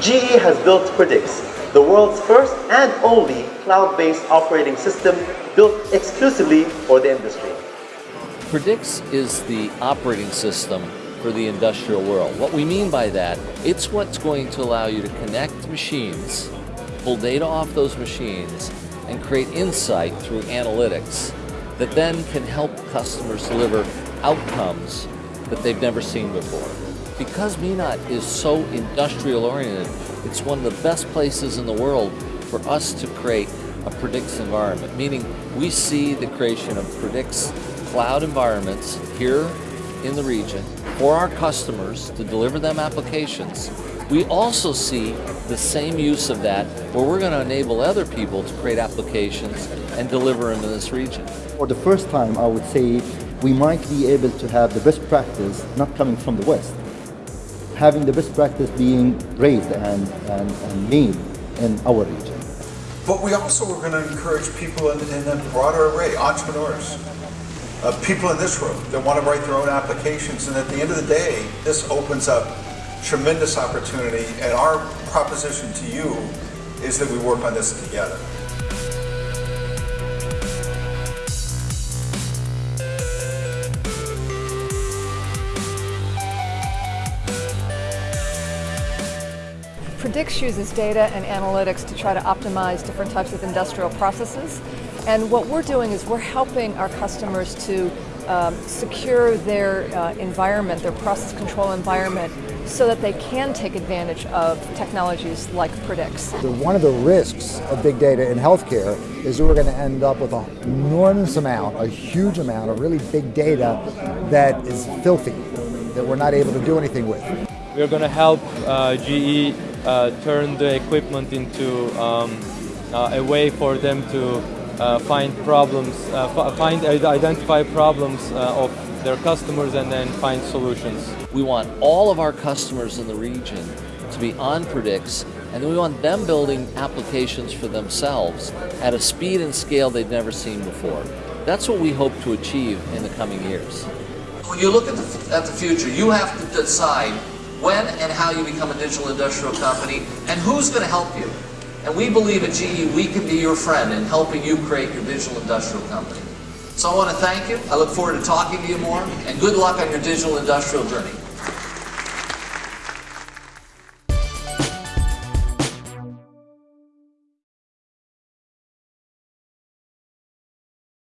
GE has built Predix, the world's first and only cloud-based operating system built exclusively for the industry. Predix is the operating system for the industrial world. What we mean by that, it's what's going to allow you to connect machines, pull data off those machines, and create insight through analytics that then can help customers deliver outcomes that they've never seen before. Because MENA is so industrial oriented, it's one of the best places in the world for us to create a Predix environment, meaning we see the creation of Predix cloud environments here in the region for our customers to deliver them applications. We also see the same use of that where we're going to enable other people to create applications and deliver them in this region. For the first time, I would say we might be able to have the best practice not coming from the West, having the best practice being raised and, and, and made in our region. But we also are going to encourage people in, in a broader array, entrepreneurs, uh, people in this room that want to write their own applications. And at the end of the day, this opens up tremendous opportunity. And our proposition to you is that we work on this together. Predix uses data and analytics to try to optimize different types of industrial processes. And what we're doing is we're helping our customers to um, secure their uh, environment, their process control environment, so that they can take advantage of technologies like Predix. One of the risks of big data in healthcare is that we're going to end up with an enormous amount, a huge amount of really big data that is filthy, that we're not able to do anything with. We're going to help uh, GE turn the equipment into um, uh, a way for them to uh, find problems, uh, find identify problems uh, of their customers and then find solutions. We want all of our customers in the region to be on Predix and we want them building applications for themselves at a speed and scale they've never seen before. That's what we hope to achieve in the coming years. When you look at the, at the future, you have to decide when and how you become a digital industrial company, and who's going to help you. And we believe at GE we can be your friend in helping you create your digital industrial company. So I want to thank you. I look forward to talking to you more, and good luck on your digital industrial journey.